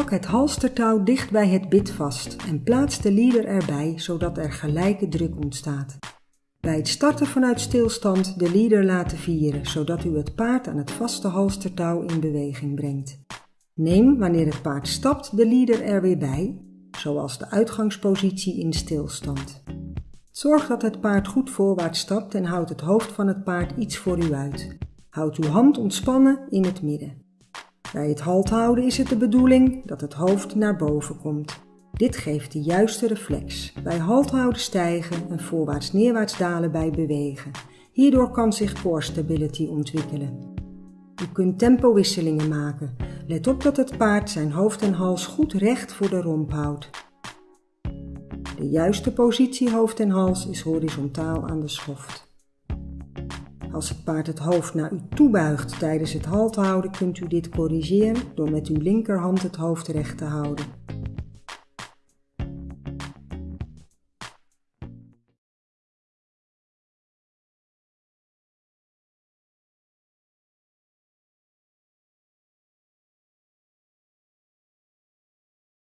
Plak het halstertouw dicht bij het bit vast en plaats de lieder erbij zodat er gelijke druk ontstaat. Bij het starten vanuit stilstand de lieder laten vieren zodat u het paard aan het vaste halstertouw in beweging brengt. Neem wanneer het paard stapt de lieder er weer bij, zoals de uitgangspositie in stilstand. Zorg dat het paard goed voorwaarts stapt en houd het hoofd van het paard iets voor u uit. Houd uw hand ontspannen in het midden. Bij het halt houden is het de bedoeling dat het hoofd naar boven komt. Dit geeft de juiste reflex. Bij halt houden stijgen en voorwaarts-neerwaarts dalen bij bewegen. Hierdoor kan zich core stability ontwikkelen. U kunt tempowisselingen maken. Let op dat het paard zijn hoofd en hals goed recht voor de romp houdt. De juiste positie hoofd en hals is horizontaal aan de schoft. Als het paard het hoofd naar u toe buigt tijdens het halt houden, kunt u dit corrigeren door met uw linkerhand het hoofd recht te houden.